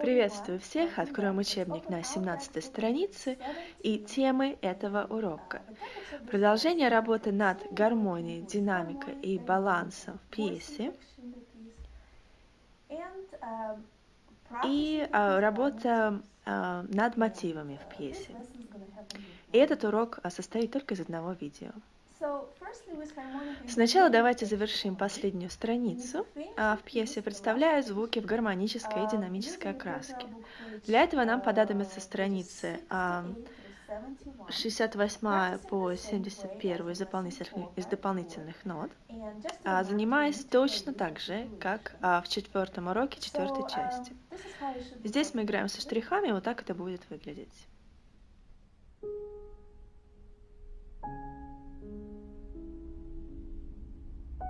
Приветствую всех! Откроем учебник на 17 странице и темы этого урока. Продолжение работы над гармонией, динамикой и балансом в пьесе и а, работа а, над мотивами в пьесе. И этот урок а, состоит только из одного видео. Сначала давайте завершим последнюю страницу а в пьесе, представляя звуки в гармонической и динамической окраске. Для этого нам понадобятся страницы 68 а, по 71 из дополнительных, из дополнительных нот, а, занимаясь точно так же, как в четвертом уроке четвертой части. Здесь мы играем со штрихами, вот так это будет выглядеть.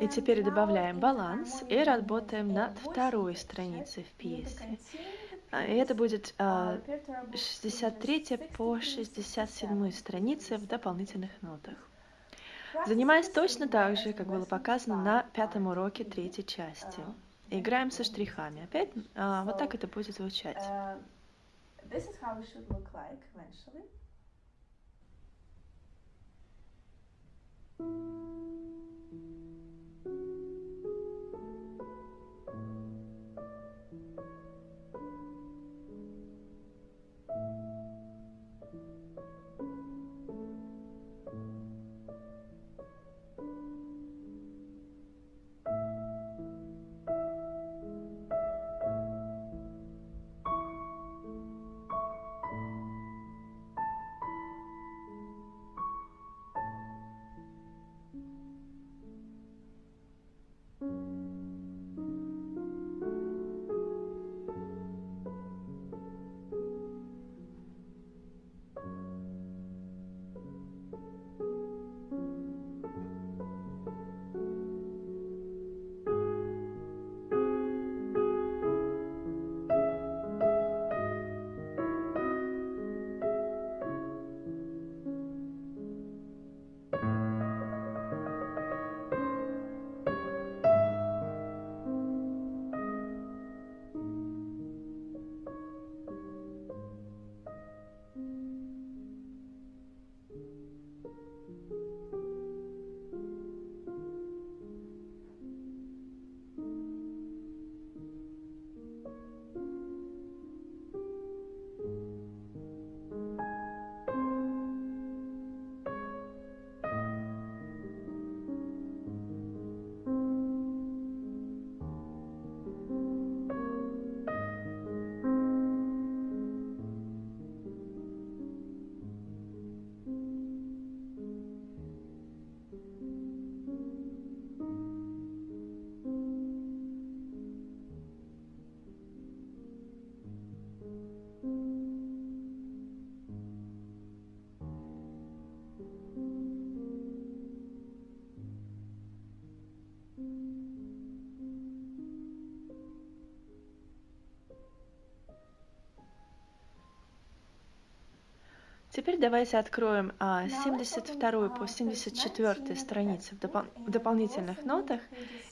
И теперь добавляем баланс и работаем над второй страницей в пьесе. А, и это будет 63 а, по 67 страницы в дополнительных нотах. Занимаясь точно так же, как было показано на пятом уроке третьей части. Играем со штрихами. Опять а, вот так это будет звучать. This is Теперь давайте откроем а, 72 по 74 страницы в, допол в дополнительных нотах,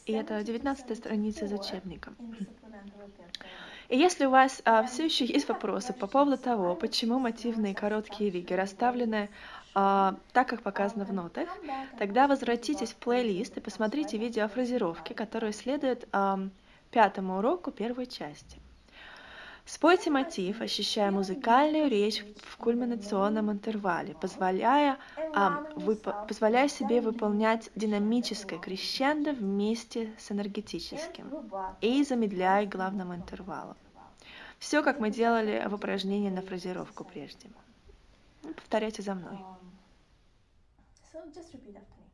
и это 19 страница из учебника. И если у вас а, все еще есть вопросы по поводу того, почему мотивные короткие риги расставлены а, так, как показано в нотах, тогда возвратитесь в плейлист и посмотрите видео о фразировке, которое следует а, пятому уроку первой части. Спойте мотив, ощущая музыкальную речь в кульминационном интервале, позволяя, а, вып- позволяя себе выполнять динамическое крещендо вместе с энергетическим и замедляя главным интервалом. Все, как мы делали в упражнении на фразировку прежде. Повторяйте за мной. So just repeat after me.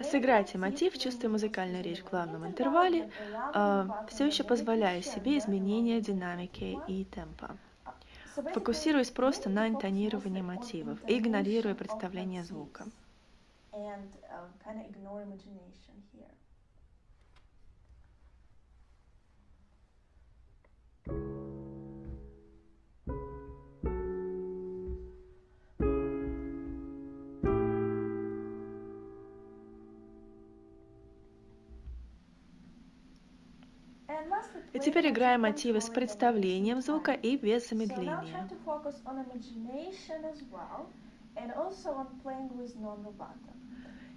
Сыграйте мотив, чувствуя музыкальную речь в главном интервале, э, все еще позволяя себе изменения динамики и темпа фокусируясь просто на интонировании мотивов игнорируя представление звука. И теперь играем мотивы с представлением звука и без замедления.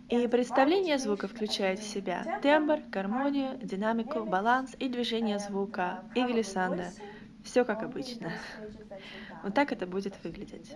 И представление звука включает в себя тембр, гармонию, динамику, баланс и движение звука, и глиссанда. Все как обычно. Вот так это будет выглядеть.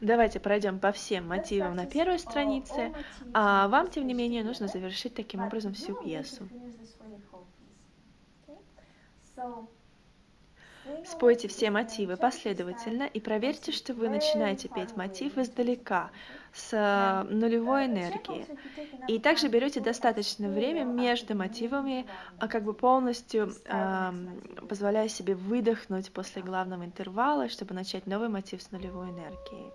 Давайте пройдем по всем мотивам на первой странице, а вам, тем не менее, нужно завершить таким образом всю пьесу. Спойте все мотивы последовательно и проверьте, что вы начинаете петь мотив издалека, с э, нулевой энергии. И также берете достаточное время между мотивами, а как бы полностью э, позволяя себе выдохнуть после главного интервала, чтобы начать новый мотив с нулевой энергией.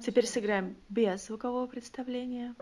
Теперь сыграем без звукового представления.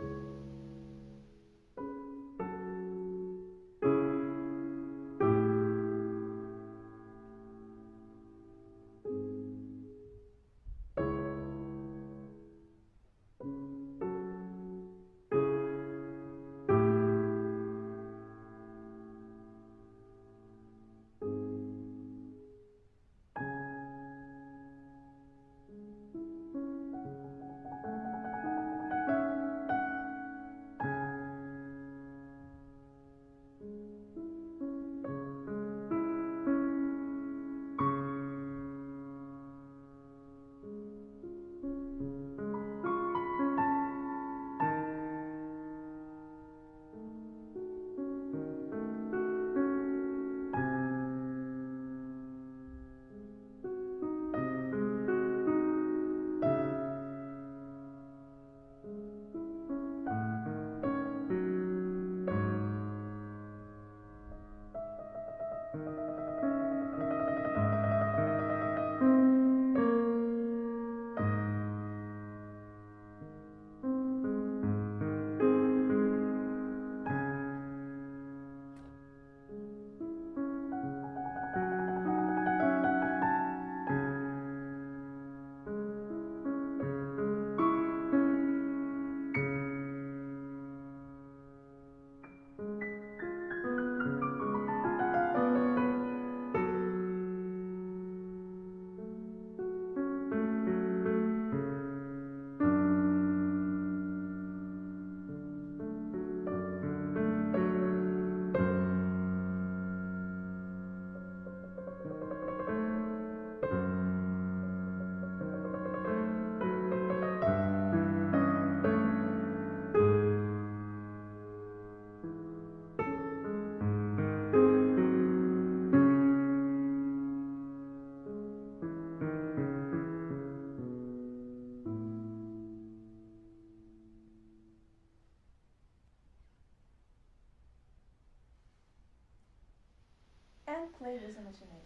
you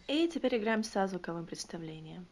И теперь играем со звуковым представлением.